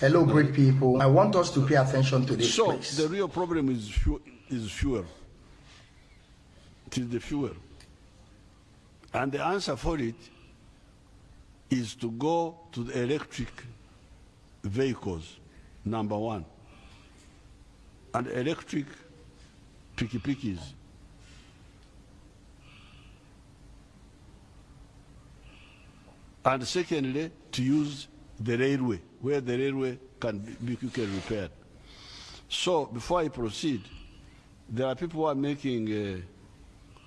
Hello, great people. I want us to pay attention to this, So please. the real problem is fuel. Is fuel. It is the fuel, and the answer for it is to go to the electric vehicles. Number one, and electric piki-pikis. And secondly, to use the railway, where the railway can be quickly repaired. So before I proceed, there are people who are making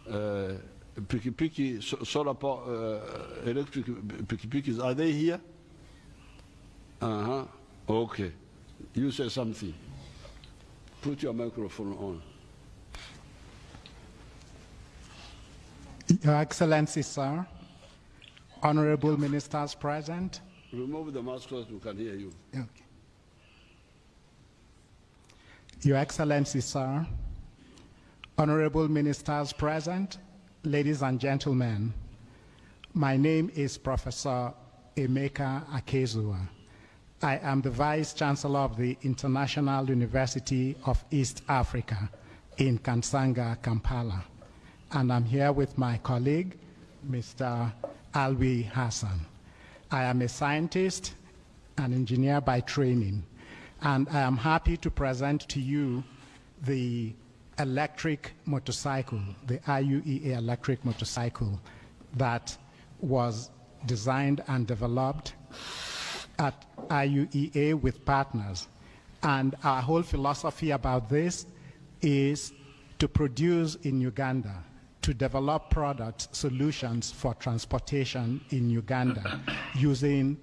uh, uh, piki-piki, so, solar power, uh, electric piki-pikis. Are they here? Uh-huh. Okay. You say something. Put your microphone on. Your Excellency, sir, honorable ministers present. Remove the mask so we can hear you. Okay. Your Excellency, sir, honorable ministers present, ladies and gentlemen, my name is Professor Emeka Akaezuwa. I am the Vice Chancellor of the International University of East Africa in Kansanga, Kampala. And I'm here with my colleague, Mr. Alwi Hassan. I am a scientist, an engineer by training, and I am happy to present to you the electric motorcycle, the IUEA electric motorcycle that was designed and developed at IUEA with partners. And our whole philosophy about this is to produce in Uganda, to develop products, solutions for transportation in Uganda using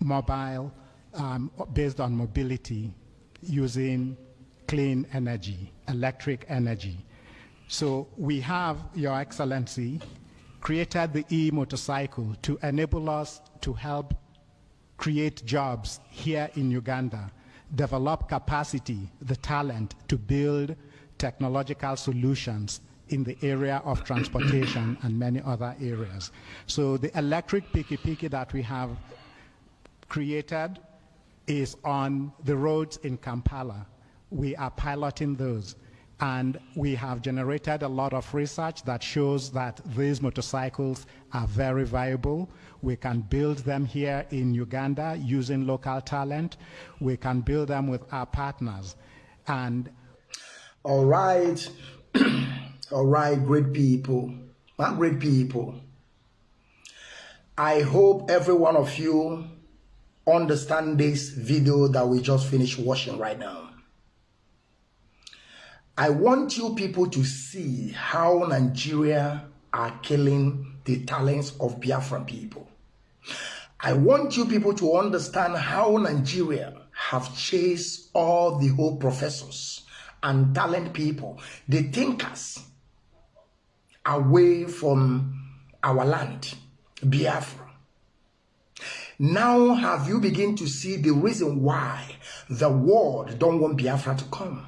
mobile, um, based on mobility, using clean energy, electric energy. So we have, Your Excellency, created the e-motorcycle to enable us to help create jobs here in Uganda, develop capacity, the talent to build technological solutions in the area of transportation and many other areas. So the electric piki-piki that we have created is on the roads in Kampala. We are piloting those. And we have generated a lot of research that shows that these motorcycles are very viable. We can build them here in Uganda using local talent. We can build them with our partners. And All right. All right, great people. My great people. I hope every one of you understand this video that we just finished watching right now. I want you people to see how Nigeria are killing the talents of Biafran people. I want you people to understand how Nigeria have chased all the whole professors and talent people, the thinkers, away from our land, Biafra. Now have you begin to see the reason why the world don't want Biafra to come?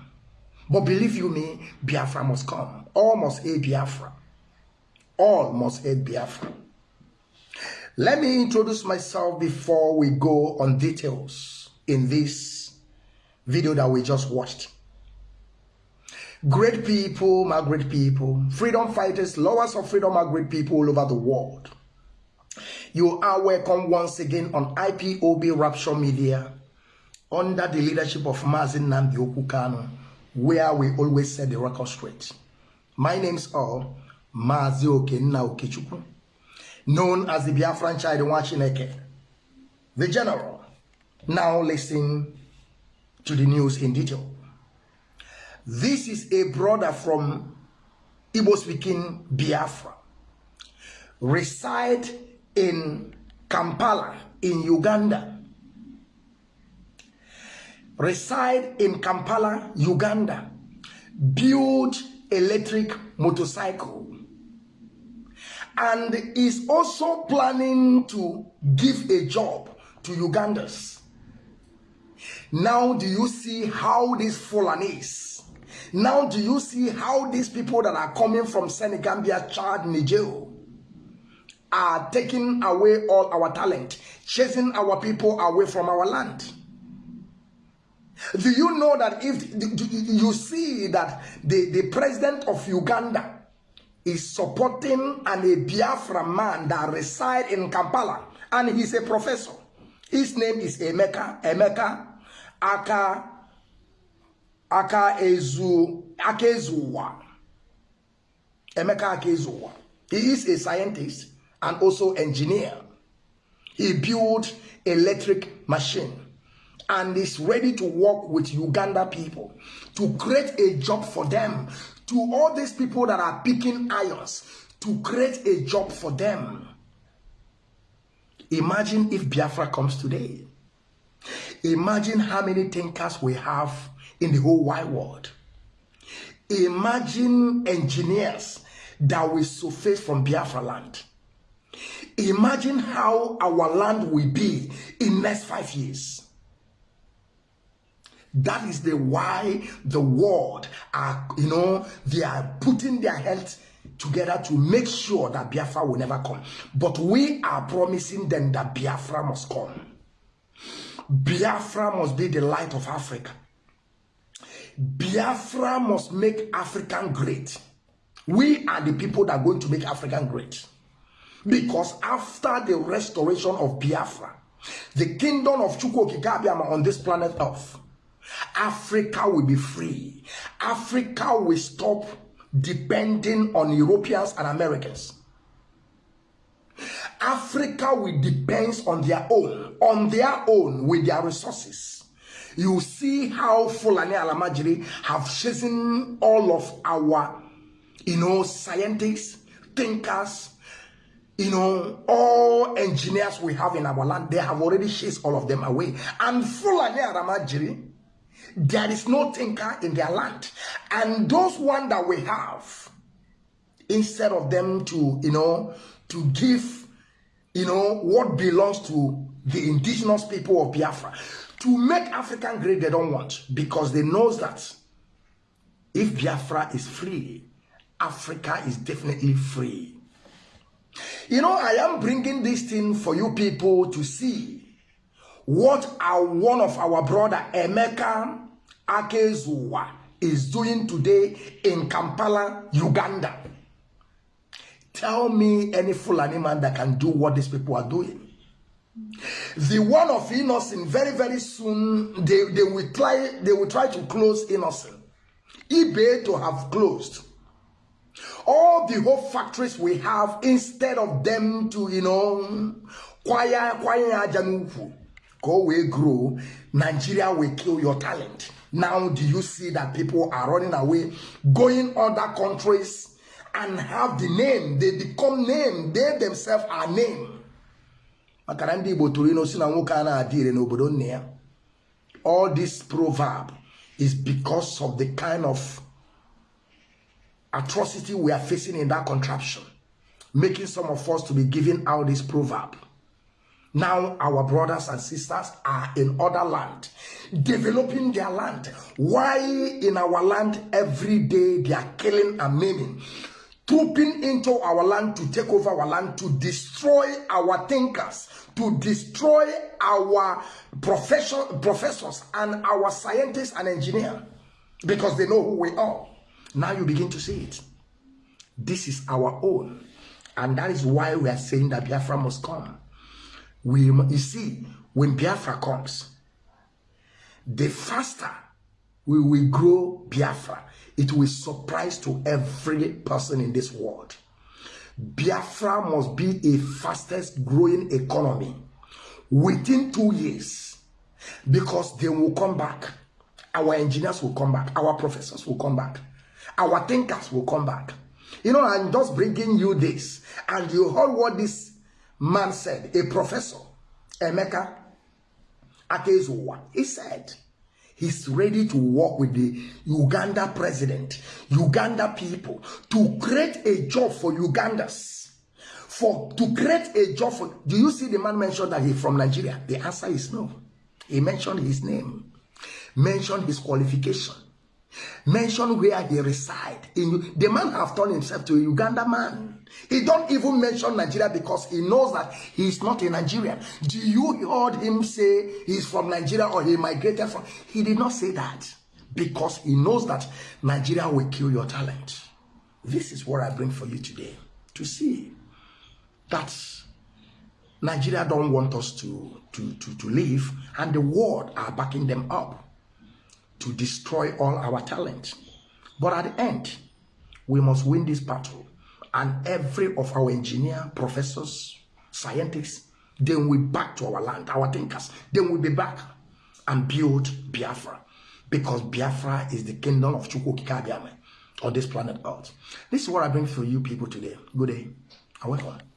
But believe you me, Biafra must come. All must hate Biafra. All must hate Biafra. Let me introduce myself before we go on details in this video that we just watched. Great people, my great people, freedom fighters, lovers of freedom, my great people all over the world. You are welcome once again on IPOB Rapture Media under the leadership of Mazi Nnamdi Okwu Kanu, where we always set the record straight. My name's all Mazi Okenna Okechukwu, known as the Biafran child Wachineke, the general. Now listen to the news in detail. This is a brother from Igbo speaking Biafra, reside in Kampala in Uganda. Reside in Kampala, Uganda. Build electric motorcycle. And is also planning to give a job to Ugandans. Now do you see how this Fulanese now, do you see how these people that are coming from Senegambia, Chad, Niger, are taking away all our talent, chasing our people away from our land. Do you know that if you see that the, the president of Uganda is supporting an a Biafra man that reside in Kampala and he's a professor. His name is Emeka Emeka Aka Aka Ezu Aka Ezuwa. Emeka Aka Ezuwa. He is a scientist and also engineer. He built electric machine and is ready to work with Uganda people to create a job for them. To all these people that are picking irons, to create a job for them. Imagine if Biafra comes today. Imagine how many thinkers we have in the whole wide world. Imagine engineers that will surface from Biafra land. Imagine how our land will be in next five years. That is the why the world are, you know, they are putting their health together to make sure that Biafra will never come. But we are promising them that Biafra must come. Biafra must be the light of Africa. Biafra must make African great. We are the people that are going to make African great. Because after the restoration of Biafra, the kingdom of Chukwokikabiama on this planet Earth, Africa will be free. Africa will stop depending on Europeans and Americans. Africa will depend on their own, on their own with their resources. You see how Fulani Alamajiri have chosen all of our, you know, scientists, thinkers, you know, all engineers we have in our land. They have already chased all of them away. And Fulani Alamajiri there is no thinker in their land. And those one that we have, instead of them to, you know, to give, you know, what belongs to the indigenous people of Biafra, to make African great, they don't want because they know that if Biafra is free, Africa is definitely free. You know, I am bringing this thing for you people to see what our one of our brother Emeka Akezuwa is doing today in Kampala, Uganda. Tell me any Fulani man that can do what these people are doing. The one of Innocent, very, very soon, they, they will try they will try to close Innocent. eBay to have closed. All the whole factories we have, instead of them to, you know, kwaya kwaya ajanufu, go we grow, Nigeria will kill your talent. Now, do you see that people are running away, going other countries and have the name? They become name. They themselves are name. Makara ndị Igbo tụrụ ino na nwoke a na-adị ire n'obodo nne ya. All this proverb is because of the kind of atrocity we are facing in that contraption, making some of us to be giving out this proverb. Now our brothers and sisters are in other land, developing their land. Why in our land every day they are killing and maiming, trooping into our land to take over our land, to destroy our thinkers, to destroy our profession, professors and our scientists and engineers because they know who we are. Now you begin to see it. This is our own. And that is why we are saying that Biafra must come we you see when biafra comes the faster we will grow biafra. It will surprise to every person in this world. Biafra must be a fastest growing economy within two years because they will come back. Our engineers will come back. Our professors will come back. Our thinkers will come back. You know i'm just bringing you this. And you heard what this man said, a professor, Emeka Akezuwa, he said he's ready to work with the Uganda president, Uganda people, to create a job for Ugandans. For to create a job for do you see the man mentioned that he's from Nigeria? The answer is no. He mentioned his name, mentioned his qualification. Mention where he reside. The man have turned himself to a Uganda man. He don't even mention Nigeria because he knows that he is not a Nigerian. Do you heard him say he's from Nigeria or he migrated from? He did not say that because he knows that Nigeria will kill your talent. This is what I bring for you today to see that Nigeria don't want us to, to, to, to live and the world are backing them up to destroy all our talent. But at the end, we must win this battle. And every of our engineer, professors, scientists, then we back to our land, our thinkers. Then we'll be back and build Biafra. Because Biafra is the kingdom of Chukwu Okike on this planet Earth. This is what I bring for you people today. Good day. I welcome.